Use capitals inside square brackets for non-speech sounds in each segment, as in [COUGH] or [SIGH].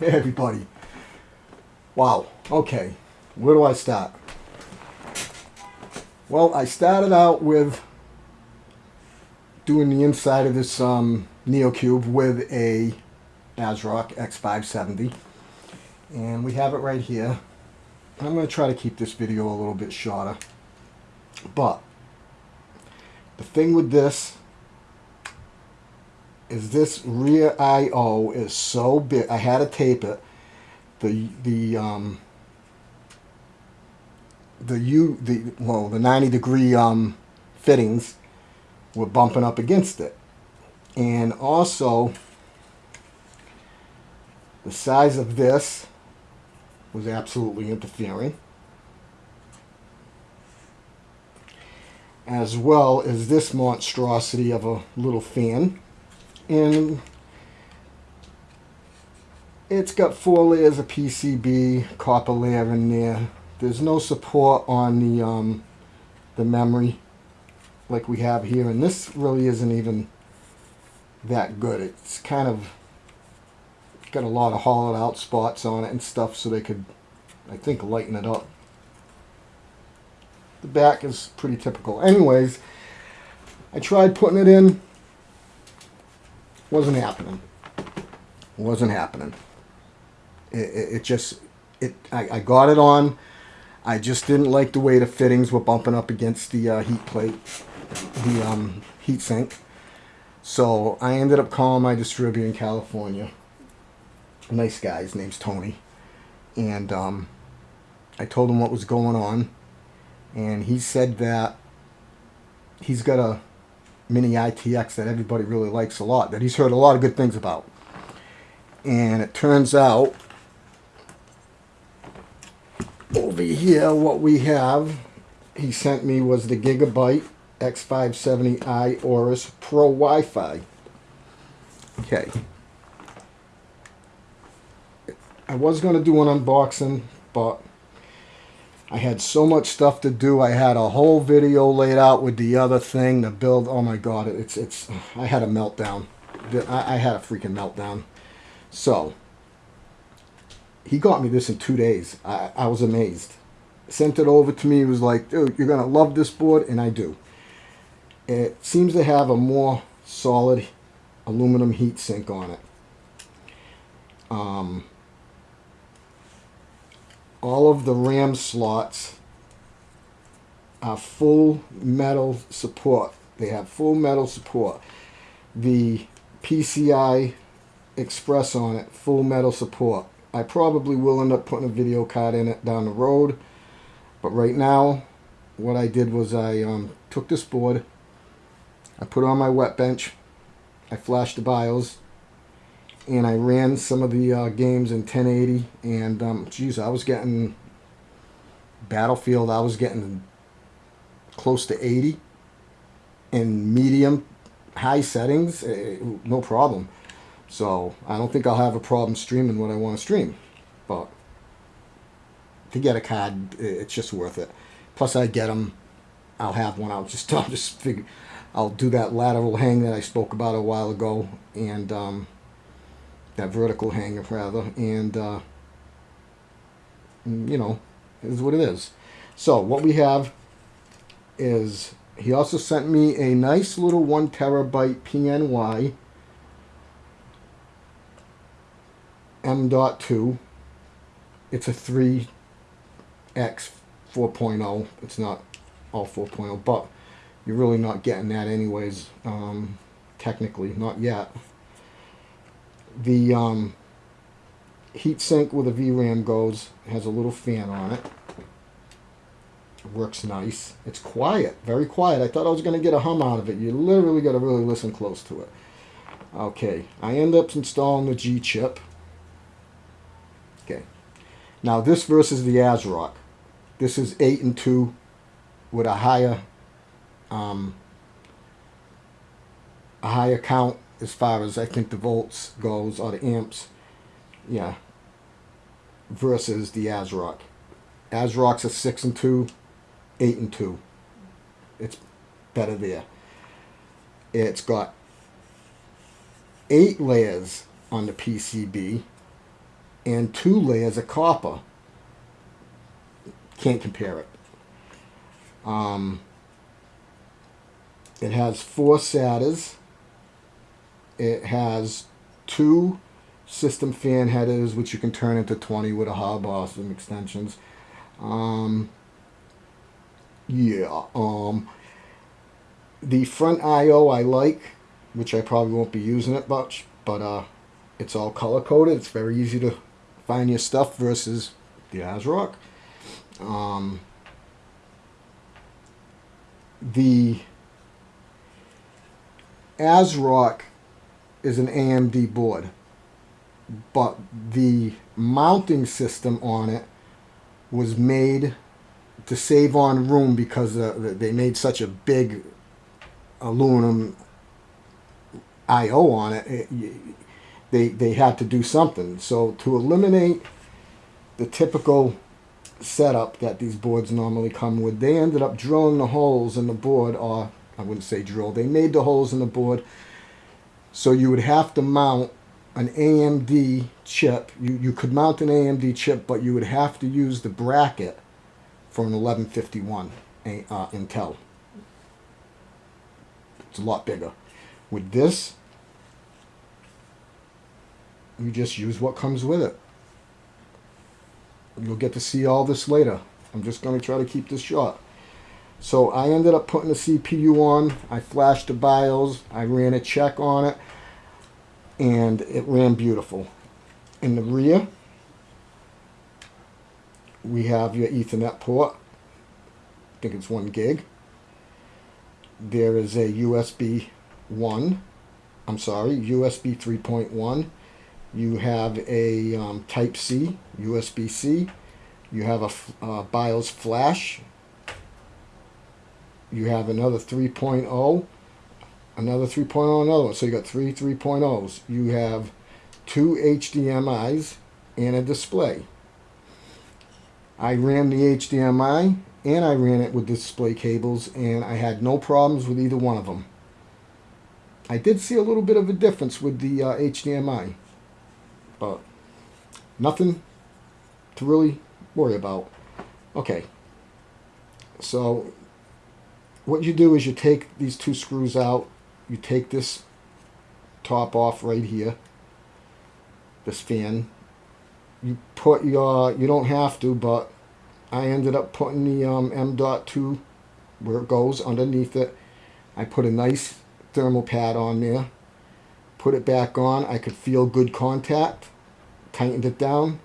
[LAUGHS] Everybody. Wow. Okay. Where do I start? Well, I started out with doing the inside of this um, NeoCube with a ASRock X570. And we have it right here. I'm going to try to keep this video a little bit shorter. But the thing with this is this rear I/O is so big. I had to tape it. The the um the U the well the 90 degree um fittings were bumping up against it, and also the size of this was absolutely interfering. As well as this monstrosity of a little fan and it's got four layers of PCB, copper layer in there. There's no support on the um, the memory like we have here, and this really isn't even that good. It's kind of got a lot of hollowed out spots on it and stuff, so they could, I think, lighten it up. The back is pretty typical. Anyways, I tried putting it in wasn't happening. Wasn't happening. It, it, it just, it. I, I, got it on. I just didn't like the way the fittings were bumping up against the uh, heat plate, the um, heat sink. So I ended up calling my distributor in California. Nice guy. His name's Tony. And um, I told him what was going on. And he said that he's got a Mini ITX that everybody really likes a lot, that he's heard a lot of good things about. And it turns out, over here, what we have, he sent me was the Gigabyte X570i Aorus Pro Wi-Fi. Okay. I was going to do an unboxing, but I had so much stuff to do. I had a whole video laid out with the other thing, the build. Oh my God, it's, it's, I had a meltdown. I, I had a freaking meltdown. So, he got me this in two days. I, I was amazed. Sent it over to me. He was like, dude, you're going to love this board. And I do. It seems to have a more solid aluminum heat sink on it. Um, all of the RAM slots are full metal support. They have full metal support. The PCI Express on it, full metal support. I probably will end up putting a video card in it down the road. But right now, what I did was I um, took this board, I put on my wet bench, I flashed the BIOS, and I ran some of the uh, games in 1080 and um, geez I was getting Battlefield I was getting close to 80 in medium high settings eh, no problem. So I don't think I'll have a problem streaming what I want to stream but to get a card it's just worth it. Plus I get them I'll have one I'll just [LAUGHS] I'll just figure I'll do that lateral hang that I spoke about a while ago and um, that vertical hanger rather, and uh, you know, is what it is. So what we have is he also sent me a nice little one terabyte PNY M.2. It's a 3X 4.0. It's not all 4.0, but you're really not getting that anyways, um, technically, not yet the um, heat sink with a VRAM goes has a little fan on it. it. Works nice. It's quiet, very quiet. I thought I was going to get a hum out of it. You literally got to really listen close to it. Okay, I end up installing the G chip. Okay, now this versus the ASRock. This is 8 and 2 with a higher um, a higher count as far as I think the volts goes or the amps, yeah, versus the ASRock. ASRock's a 6 and 2, 8 and 2. It's better there. It's got eight layers on the PCB and two layers of copper. Can't compare it. Um, it has four SATAs. It has two system fan headers, which you can turn into 20 with a hub or some extensions. Um, yeah. Um, the front I/O I like, which I probably won't be using it much, but uh, it's all color coded. It's very easy to find your stuff versus the ASRock. Um, the ASRock is an AMD board, but the mounting system on it was made to save on room because uh, they made such a big aluminum I/O on it. it they they had to do something. So to eliminate the typical setup that these boards normally come with, they ended up drilling the holes in the board, or I wouldn't say drill. They made the holes in the board, so you would have to mount an AMD chip. You you could mount an AMD chip, but you would have to use the bracket for an 1151 uh, Intel. It's a lot bigger. With this, you just use what comes with it. You'll get to see all this later. I'm just going to try to keep this short. So I ended up putting the CPU on. I flashed the BIOS. I ran a check on it. And it ran beautiful. In the rear, we have your Ethernet port. I think it's one gig. There is a USB 1. I'm sorry, USB 3.1 you have a um, Type C, USB-C. You have a uh, BIOS flash. You have another 3.0, another 3.0, another one. So you got three 3.0s. You have two HDMIs and a display. I ran the HDMI and I ran it with display cables and I had no problems with either one of them. I did see a little bit of a difference with the uh, HDMI. But nothing to really worry about. Okay. So what you do is you take these two screws out. You take this top off right here. This fan. You put your, you don't have to, but I ended up putting the um, M.2 where it goes underneath it. I put a nice thermal pad on there put it back on. I could feel good contact. Tightened it down.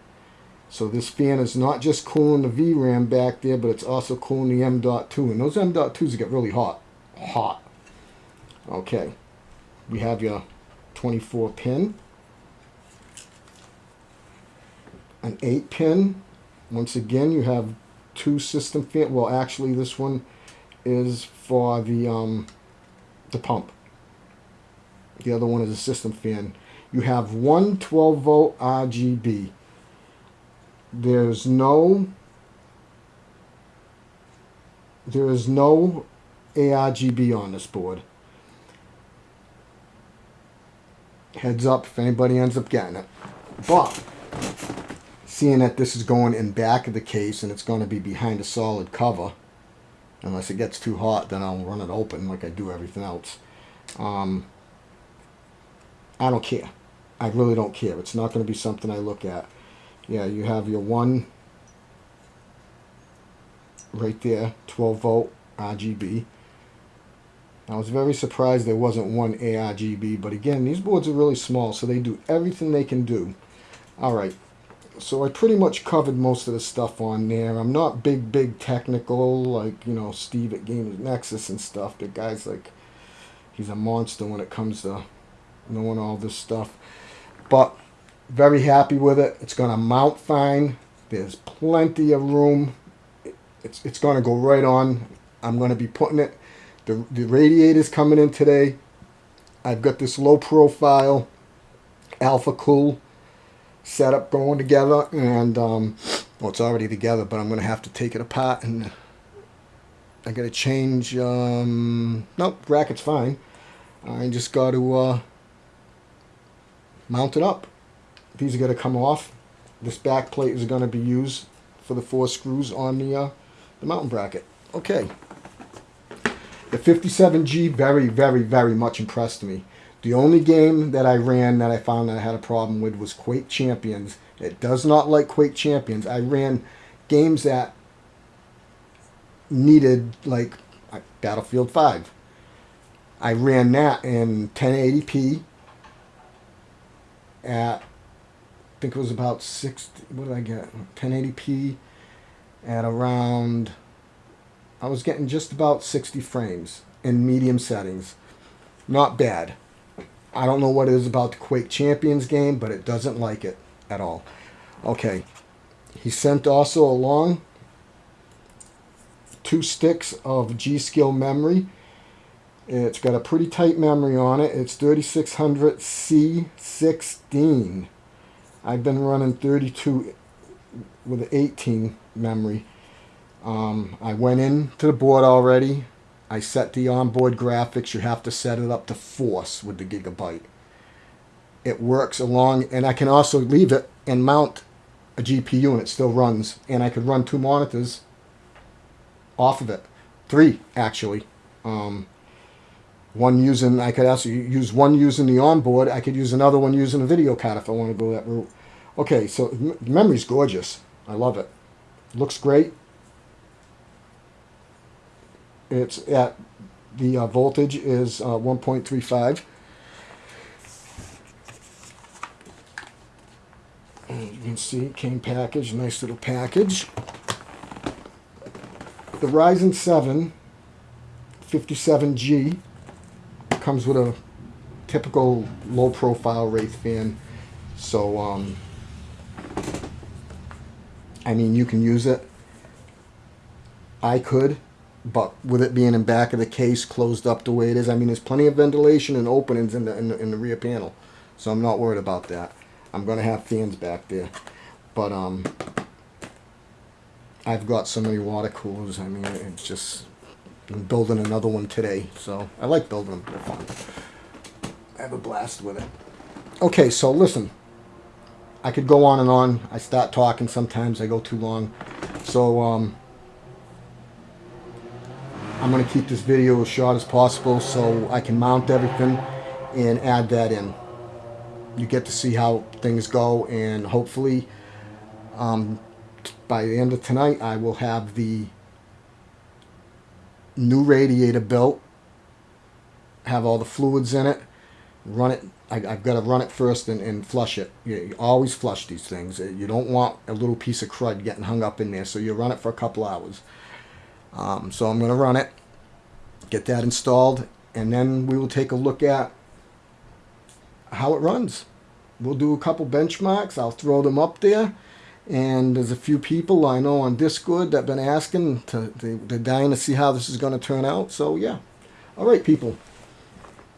So this fan is not just cooling the VRAM back there, but it's also cooling the M.2. And those M.2s get really hot. Hot. Okay. We have your 24 pin. An 8 pin. Once again, you have two system fan. Well, actually, this one is for the um, the pump. The other one is a system fan. You have one 12 volt RGB. There's no there is no ARGB on this board. Heads up if anybody ends up getting it. But seeing that this is going in back of the case and it's going to be behind a solid cover, unless it gets too hot, then I'll run it open like I do everything else. Um, I don't care. I really don't care. It's not going to be something I look at. Yeah, you have your one right there, 12 volt RGB. I was very surprised there wasn't one ARGB, but again, these boards are really small, so they do everything they can do. Alright, so I pretty much covered most of the stuff on there. I'm not big, big technical, like, you know, Steve at Gamers Nexus and stuff. The guy's like, he's a monster when it comes to knowing all this stuff. But very happy with it. It's going to mount fine. There's plenty of room. It's, it's going to go right on. I'm going to be putting it. The, the radiator's coming in today. I've got this low profile Alphacool setup going together. And, um, well, it's already together, but I'm going to have to take it apart and I got to change. Um, nope, bracket's fine. I just got to uh, mount it up. These are going to come off this back plate is going to be used for the four screws on the uh, the mountain bracket. Okay. The 57G very, very, very much impressed me. The only game that I ran that I found that I had a problem with was Quake Champions. It does not like Quake Champions. I ran games that needed like Battlefield 5. I ran that in 1080p at think it was about 60 what did I get? 1080p at around I was getting just about 60 frames in medium settings. Not bad. I don't know what it is about the Quake Champions game but it doesn't like it at all. Okay. He sent also along two sticks of G.Skill memory. It's got a pretty tight memory on it. It's 3600 C16. I've been running 32 with 18 memory. Um, I went in to the board already. I set the onboard graphics. You have to set it up to force with the gigabyte. It works along, and I can also leave it and mount a GPU and it still runs. And I could run two monitors off of it. Three, actually. Um, one using, I could also use one using the onboard. I could use another one using a video card if I want to go that route. Okay, so the memory's gorgeous. I love it. Looks great. It's at, the uh, voltage is uh, 1.35. And you can see, came package, nice little package. The Ryzen 7 57G comes with a typical low profile Wraith fan. So, um, I mean, you can use it. I could, but with it being in back of the case, closed up the way it is, I mean, there's plenty of ventilation and openings in the, in the, in the rear panel. So I'm not worried about that. I'm going to have fans back there. But, um, I've got so many water coolers. I mean, it's just I'm building another one today, so I like building them. They're fun. I have a blast with it. Okay, so listen. I could go on and on. I start talking sometimes. I go too long. So, um, I'm going to keep this video as short as possible so I can mount everything and add that in. You get to see how things go and hopefully um, by the end of tonight I will have the new radiator built, have all the fluids in it, run it. I, have got to run it first and, and flush it. You, you, always flush these things. You don't want a little piece of crud getting hung up in there, so you run it for a couple hours. Um, so I'm going to run it, get that installed, and then we will take a look at how it runs. We'll do a couple benchmarks. I'll throw them up there and there's a few people I know on Discord that have been asking to, they, they're dying to see how this is going to turn out. So yeah. All right, people.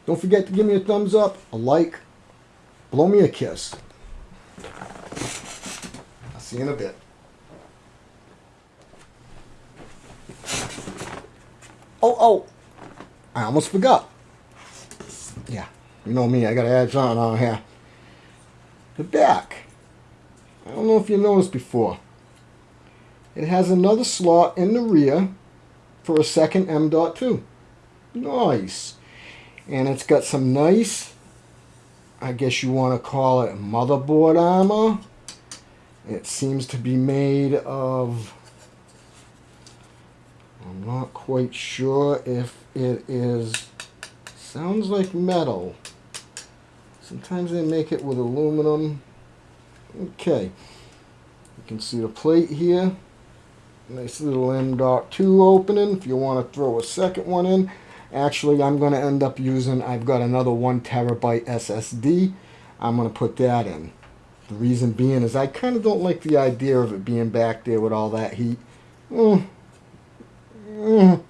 Don't forget to give me a thumbs up, a like, blow me a kiss. I'll see you in a bit. Oh, oh, I almost forgot. Yeah, you know me, I got to add something on here. The back. I don't know if you noticed before. It has another slot in the rear for a second M.2. Nice. And it's got some nice, I guess you want to call it motherboard armor. It seems to be made of, I'm not quite sure if it is, sounds like metal. Sometimes they make it with aluminum. Okay, you can see the plate here. Nice little M.2 opening if you want to throw a second one in. Actually, I'm going to end up using, I've got another one terabyte SSD. I'm going to put that in. The reason being is I kind of don't like the idea of it being back there with all that heat. Mm. Mm.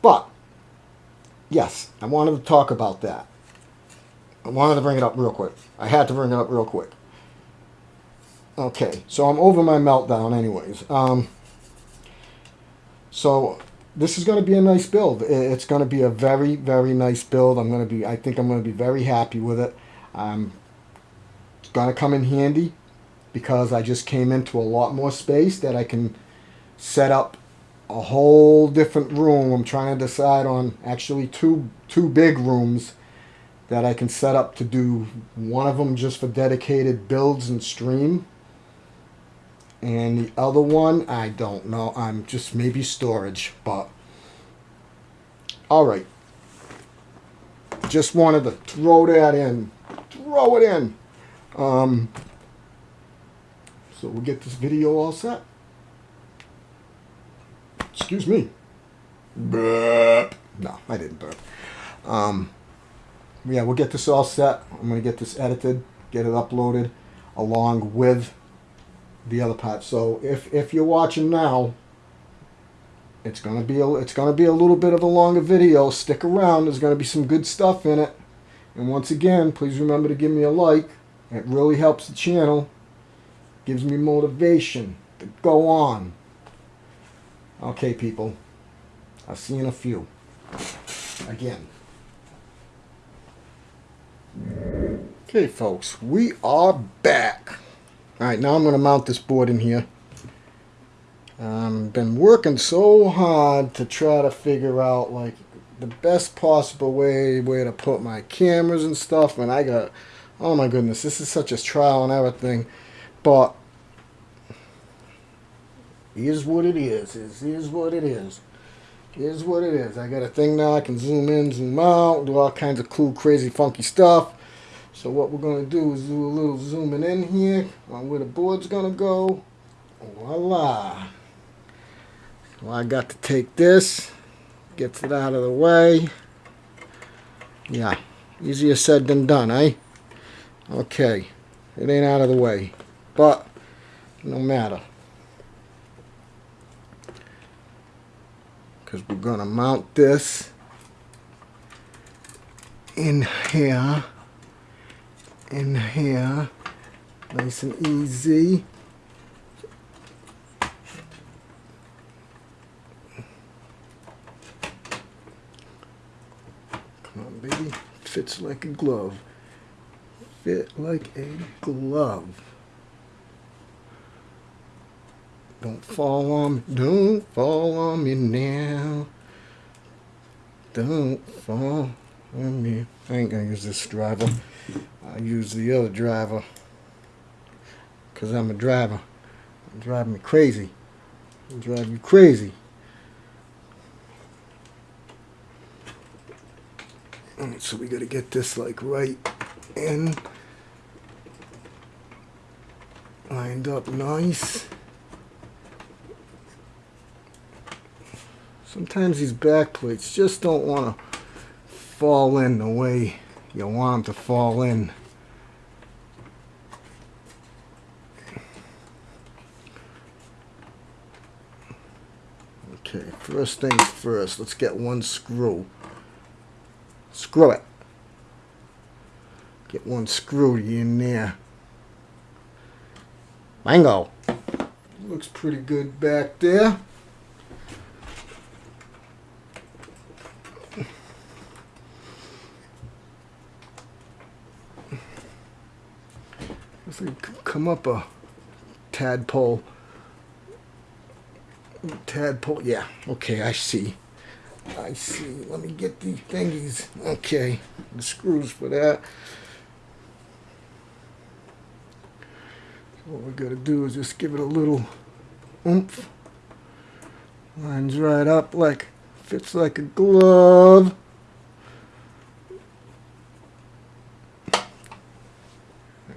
But, yes, I wanted to talk about that. I wanted to bring it up real quick. I had to bring it up real quick. Okay, so I'm over my meltdown anyways. Um, so this is going to be a nice build. It's going to be a very, very nice build. I'm going to be, I think I'm going to be very happy with it. Um, I'm going to come in handy because I just came into a lot more space that I can set up a whole different room. I'm trying to decide on actually two two big rooms that I can set up to do one of them just for dedicated builds and stream. And the other one, I don't know. I'm just maybe storage, but all right. Just wanted to throw that in. Throw it in. Um, so we'll get this video all set. Excuse me. Burp. No, I didn't burp. Um, yeah, we'll get this all set. I'm going to get this edited, get it uploaded along with the other part. So if, if you're watching now, it's gonna be a, it's gonna be a little bit of a longer video. Stick around. There's gonna be some good stuff in it. And once again, please remember to give me a like. It really helps the channel. Gives me motivation to go on. Okay, people. I'll see you in a few. Again. Okay, folks. We are back. Alright, now I'm going to mount this board in here. Um, been working so hard to try to figure out like the best possible way way to put my cameras and stuff and I got oh my goodness this is such a trial and error thing. But is what it is is is what it is. Is what it is. I got a thing now I can zoom in zoom out do all kinds of cool crazy funky stuff so what we're going to do is do a little zooming in here on where the board's going to go voila well, I got to take this, gets it out of the way. Yeah, easier said than done, eh? Okay, it ain't out of the way, but no matter. Because we're going to mount this in here, in here, nice and easy. come on baby. Fits like a glove. Fit like a glove. Don't fall on me. Don't fall on me now. Don't fall on me. I ain't gonna use this driver. I use the other driver. Cause I'm a driver. Drive me crazy. Drive you crazy. Alright, so we gotta get this like right in. Lined up nice. Sometimes these back plates just don't want to fall in the way you want them to fall in. Okay, first things first, let's get one screw. Screw it. Get one screw in there. Mango. Looks pretty good back there. Looks like come up a tadpole. Tadpole, yeah, okay, I see. I see. Let me get the thingies. Okay, the screws for that. What we got to do is just give it a little oomph. Lines right up like, fits like a glove.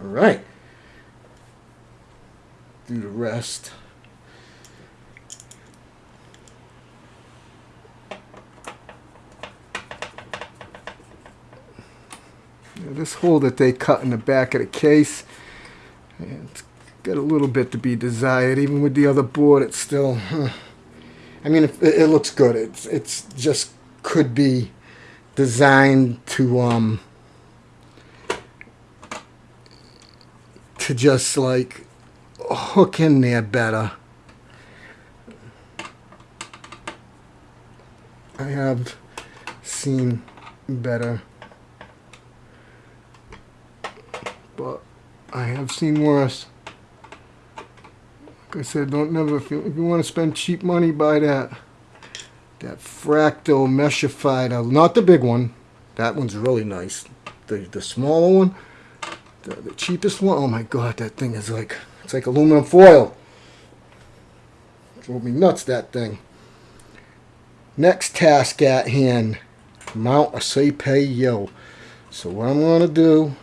All right. The this hole that they cut in the back of the case, it's got a little bit to be desired. Even with the other board, it's still, huh. I mean, it, it, looks good. It's, it's just could be designed to, um, to just like hook in there better. I have seen better but I have seen worse. Like I said, don't never if you, if you want to spend cheap money, buy that that fractal meshified. Not the big one. That one's really nice. The the smaller one, the, the cheapest one. Oh my god, that thing is like it's like aluminum foil. Drove me nuts that thing. Next task at hand, mount a CPU. So what I'm going to do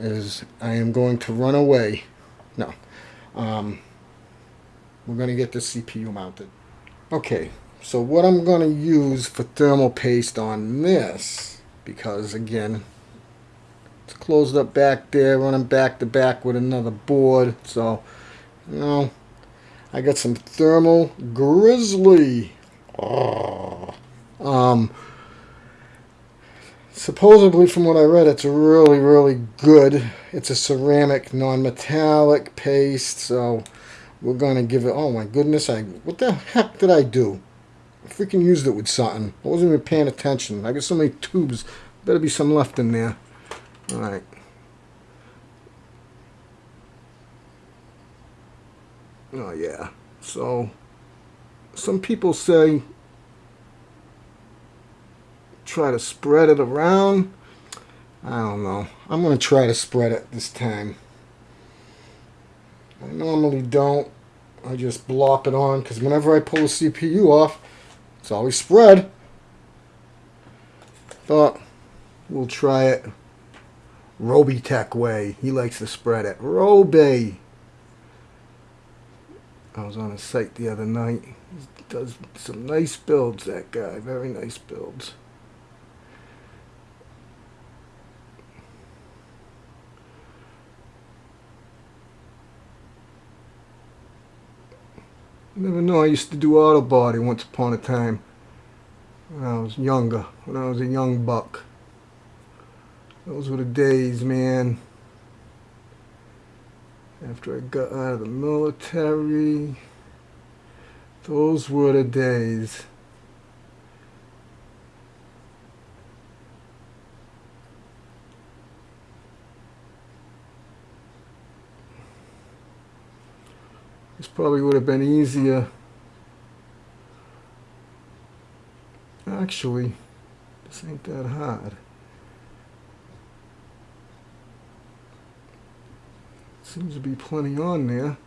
is I am going to run away. No. Um, we're going to get the CPU mounted. Okay, so what I'm going to use for thermal paste on this, because again, it's closed up back there, running back to back with another board, so, you know, I got some thermal grizzly. Oh. Um, supposedly from what I read, it's really, really good. It's a ceramic, non-metallic paste, so we're going to give it, oh my goodness, I what the heck did I do? I freaking used it with something. I wasn't even paying attention. I got so many tubes. Better be some left in there. Alright. Oh yeah. So, some people say try to spread it around. I don't know. I'm going to try to spread it this time. I normally don't. I just blop it on because whenever I pull the CPU off, it's always spread. But we'll try it Robeytech way. He likes to spread it. Roby. I was on his site the other night. He does some nice builds, that guy. Very nice builds. never know. I used to do auto body once upon a time. When I was younger. When I was a young buck. Those were the days, man. After I got out of the military. Those were the days. This probably would have been easier. Actually, this ain't that hard. Seems to be plenty on there.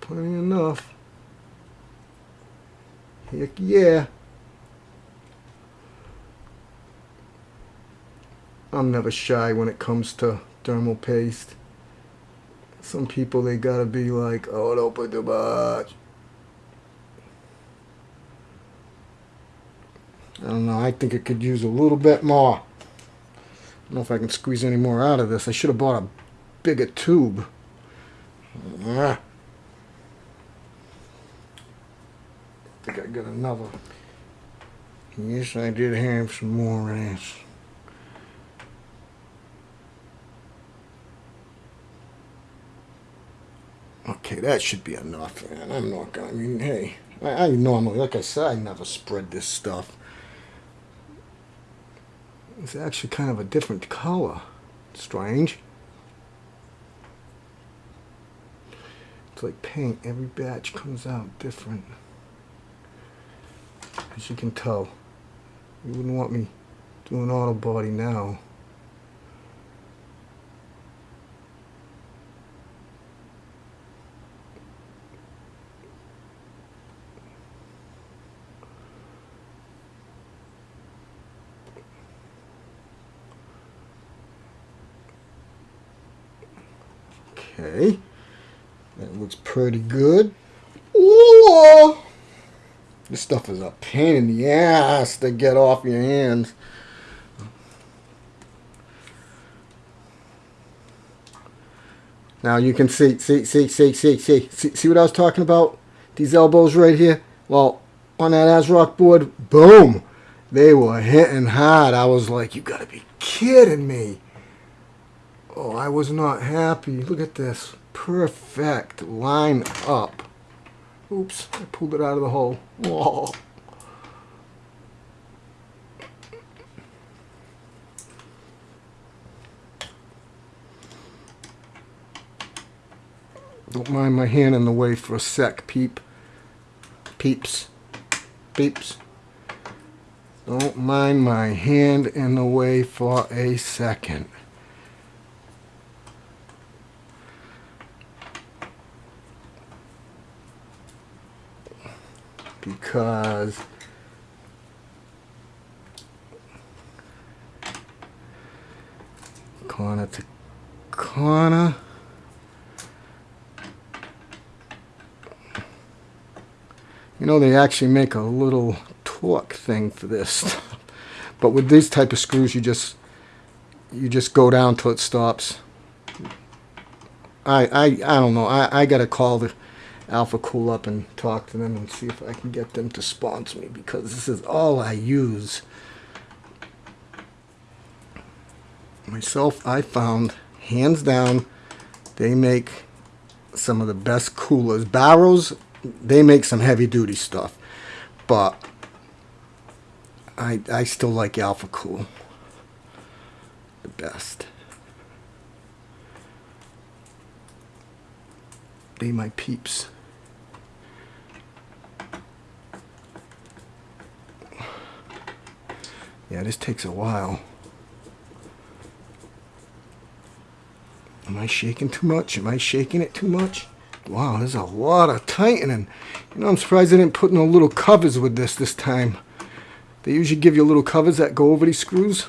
Plenty enough. Heck yeah. I'm never shy when it comes to thermal paste. Some people, they gotta be like, oh, don't put too much. I don't know. I think it could use a little bit more. I don't know if I can squeeze any more out of this. I should have bought a bigger tube. Ah. I think I got another. Yes, I did have some more ass. Okay, that should be enough, man. I'm not gonna, I mean, hey, I, I normally, like I said, I never spread this stuff. It's actually kind of a different color. Strange. It's like paint. Every batch comes out different. As you can tell. You wouldn't want me doing auto body now. Okay. That looks pretty good. Ooh! This stuff is a pain in the ass to get off your hands. Now you can see, see, see, see, see, see, see, see what I was talking about? These elbows right here. Well, on that ASRock board, boom, they were hitting hard. I was like, you gotta be kidding me. Oh, I was not happy. Look at this. Perfect. Line up. Oops, I pulled it out of the hole. Whoa. Don't mind my hand in the way for a sec, peep. Peeps. Peeps. Don't mind my hand in the way for a second. Because corner to corner. You know, they actually make a little torque thing for this. [LAUGHS] but with these type of screws, you just you just go down till it stops. I I, I don't know. I, I got to call the Alphacool up and talk to them and see if I can get them to sponsor me because this is all I use. Myself, I found, hands down, they make some of the best coolers. Barrows, they make some heavy duty stuff. But I, I still like Alphacool the best. They my peeps. Yeah, this takes a while. Am I shaking too much? Am I shaking it too much? Wow, there's a lot of tightening. You know, I'm surprised they didn't put no little covers with this this time. They usually give you little covers that go over these screws.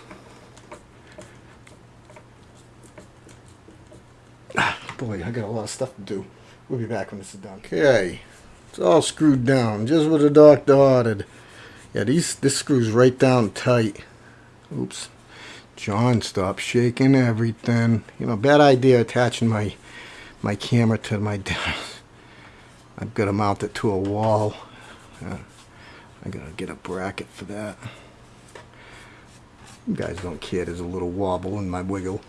Ah, [SIGHS] boy, I got a lot of stuff to do. We'll be back when this is done. Okay, it's all screwed down, just what the doctor ordered. Yeah, these this screws right down tight. Oops. John, stop shaking everything. You know, bad idea attaching my my camera to my [LAUGHS] desk. I've got to mount it to a wall. Uh, I gotta get a bracket for that. You guys don't care. There's a little wobble in my wiggle.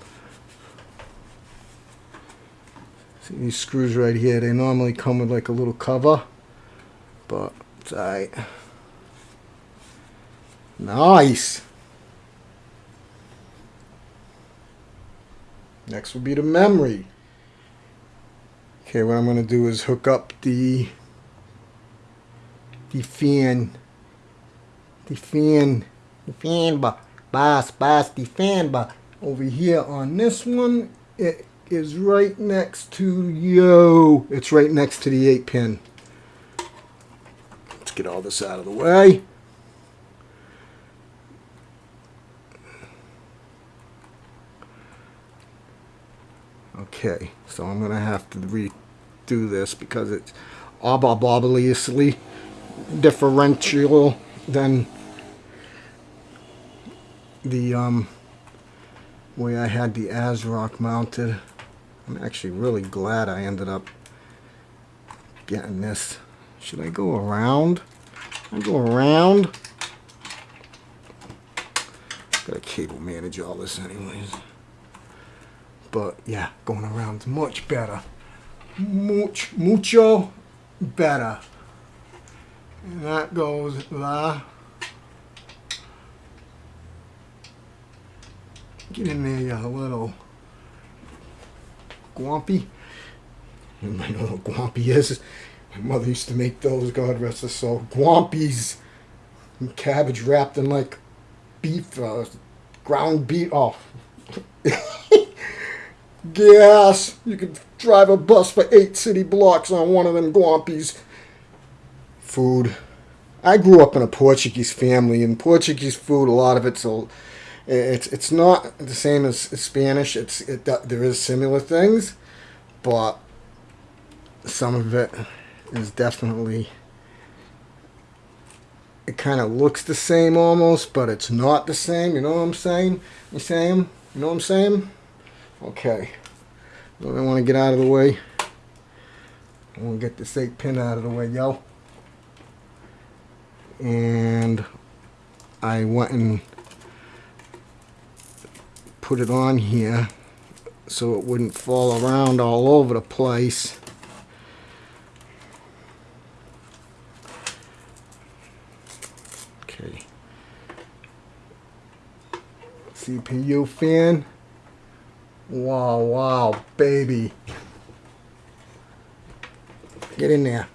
See these screws right here? They normally come with like a little cover, but it's alright. Nice. Next will be the memory. Okay, what I'm going to do is hook up the the fan the fan the fan bar boss boss the fan bar over here on this one it is right next to yo it's right next to the 8 pin let's get all this out of the way Okay, so I'm going to have to redo this because it's obviously differential than the um, way I had the ASRock mounted. I'm actually really glad I ended up getting this. Should I go around? I go around. Got a cable manage all this anyways. But yeah, going around much better. Much, mucho better. And that goes la. Get in there, you little guampy. You might know what guampy is. My mother used to make those, God rest her soul. Guampies. And cabbage wrapped in like beef, uh, ground beef. Oh. [LAUGHS] gas. You could drive a bus for eight city blocks on one of them guampies. Food. I grew up in a Portuguese family, and Portuguese food, a lot of it's a, it's it's not the same as Spanish. It's it there is similar things, but some of it is definitely. It kind of looks the same almost, but it's not the same. You know what I'm saying? You saying? You know what I'm saying? Okay. I want to get out of the way. I want to get this 8 pin out of the way, yo. And I went and put it on here so it wouldn't fall around all over the place. Okay. CPU fan. Wow, wow, baby. Get in there.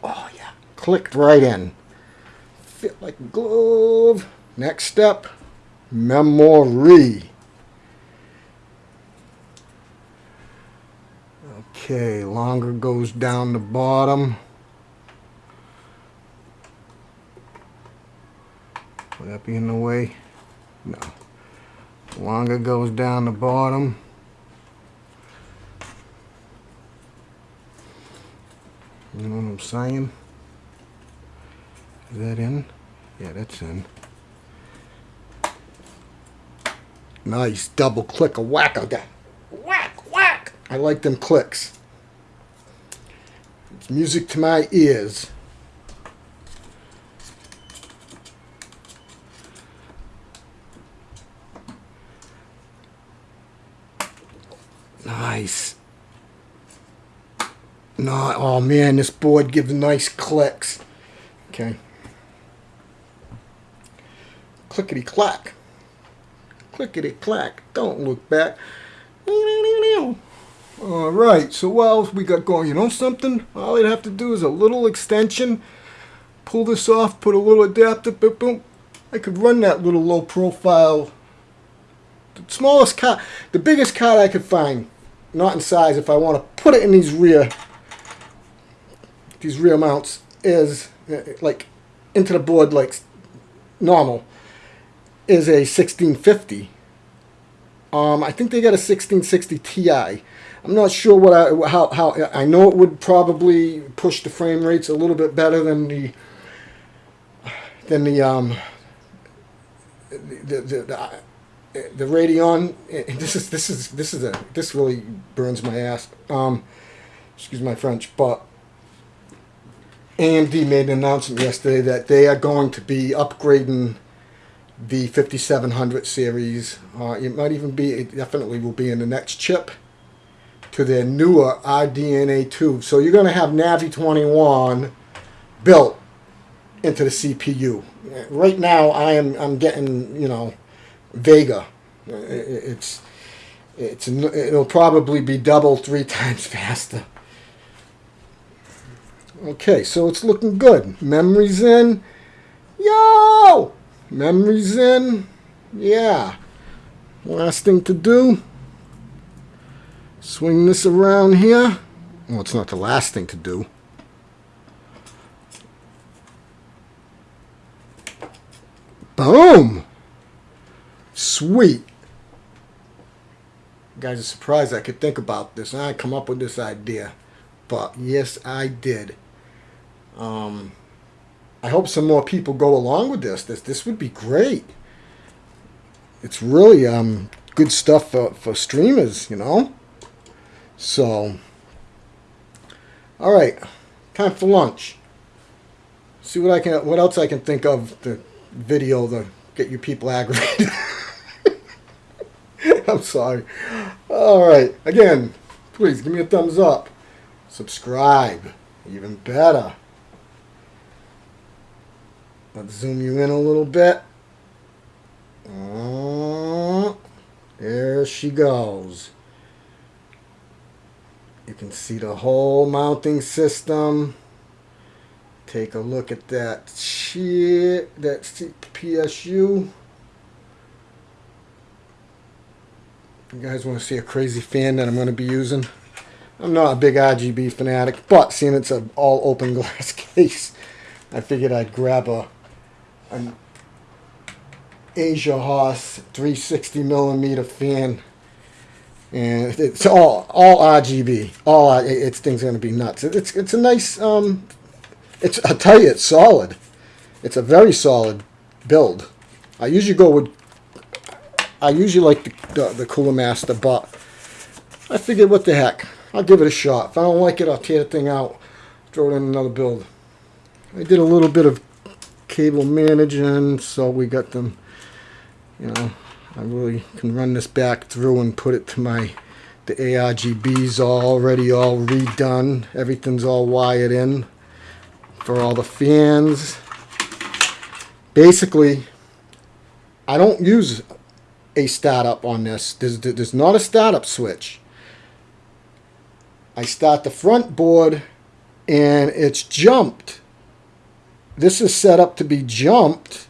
Oh, yeah. Clicked right in. Fit like a glove. Next step, memory. Okay, longer goes down the bottom. Would that be in the way? No. Longer goes down the bottom. You know what I'm saying? Is that in? Yeah, that's in. Nice double click a whack of that. Whack, whack. I like them clicks. It's music to my ears. Nice. No, oh man, this board gives nice clicks. Okay. Clickety clack. Clickety clack. Don't look back. All right, so what else we got going? You know something? All I'd have to do is a little extension. Pull this off, put a little adapter, boom, boom. I could run that little low profile. The smallest card, the biggest card I could find, not in size, if I want to put it in these rear, these rear mounts, is like into the board like normal, is a 1650. Um, I think they got a 1660 Ti. I'm not sure what I how how I know it would probably push the frame rates a little bit better than the than the um the the, the, the Radeon. This is this is this is a this really burns my ass. Um, excuse my French, but AMD made an announcement yesterday that they are going to be upgrading the 5700 series. Uh, it might even be, it definitely will be in the next chip to their newer RDNA 2. So you're going to have Navi 21 built into the CPU. Right now, I am I'm getting you know Vega. It's it's it'll probably be double three [LAUGHS] times faster. Okay, so it's looking good. Memory's in. Yo! Memory's in. Yeah. Last thing to do. Swing this around here. Well, it's not the last thing to do. Boom! Sweet. Guys are surprised I could think about this. And I come up with this idea. But yes, I did. Um, I hope some more people go along with this. This this would be great. It's really um, good stuff for, for streamers, you know. So, all right, time for lunch. See what I can, what else I can think of the video to get you people [LAUGHS] aggravated. [LAUGHS] I'm sorry. All right, again, please give me a thumbs up, subscribe, even better. Let's zoom you in a little bit. Oh, there she goes. You can see the whole mounting system. Take a look at that shit, that PSU. You guys want to see a crazy fan that I'm going to be using? I'm not a big RGB fanatic, but seeing it's an all open glass [LAUGHS] case, I figured I'd grab a an Asiahorse 360 millimeter fan, and it's all all RGB. All it's thing's gonna be nuts. It's it's a nice um, it's I tell you it's solid. It's a very solid build. I usually go with I usually like the, the, the Cooler Master, but I figured what the heck. I'll give it a shot. If I don't like it, I'll tear the thing out, throw it in another build. I did a little bit of cable managing so we got them you know I really can run this back through and put it to my the ARGBs already all redone everything's all wired in for all the fans basically I don't use a startup on this there's, there's not a startup switch I start the front board and it's jumped. This is set up to be jumped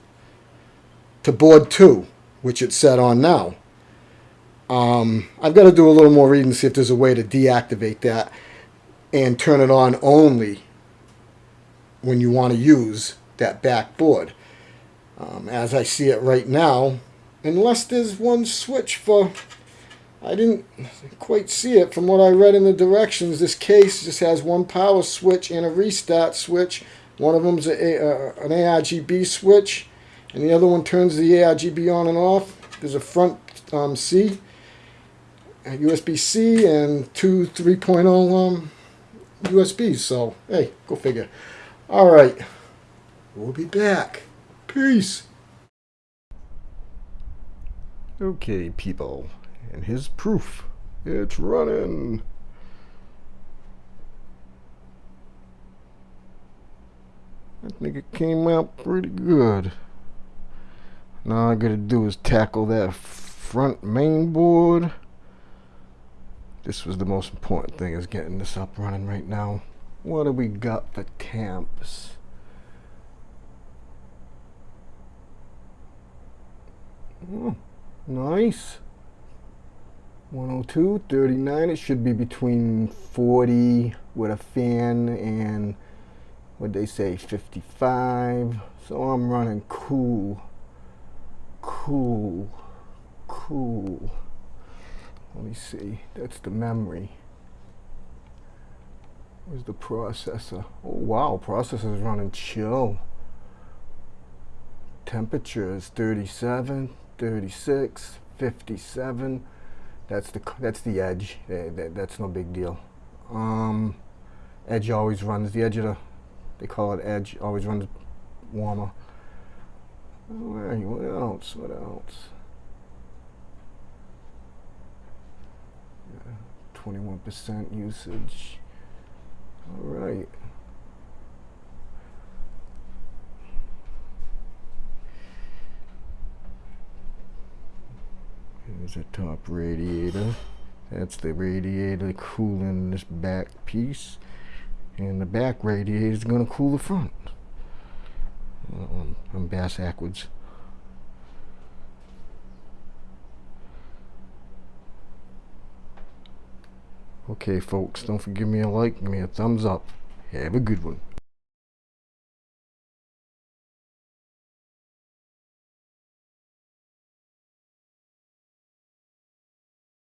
to board two, which it's set on now. Um, I've got to do a little more reading to see if there's a way to deactivate that and turn it on only when you want to use that backboard. Um, as I see it right now, unless there's one switch for, I didn't quite see it from what I read in the directions. This case just has one power switch and a restart switch. One of them's a, an ARGB switch, and the other one turns the ARGB on and off. There's a front um, C, USB-C, and two 3.0 um, USBs. So, hey, go figure. All right. We'll be back. Peace. Okay, people. And his proof. It's running. I think it came out pretty good. Now all I gotta do is tackle that front main board. This was the most important thing is getting this up running right now. What do we got for temps? Oh, hmm. Nice. 102, 39. It should be between 40 with a fan and what they say 55. So I'm running cool, cool, cool. Let me see. That's the memory. Where's the processor? Oh wow, processor's running chill. Temperature is 37, 36, 57. That's the that's the edge. That, that, that's no big deal. Um, edge always runs the edge of the. They call it edge. Always runs warmer. What else? What else? Twenty-one percent usage. All right. There's a top radiator. That's the radiator cooling this back piece. And the back radiator is going to cool the front. Um, I'm bass backwards. Okay, folks, don't forget me a like, give me a thumbs up. Have a good one.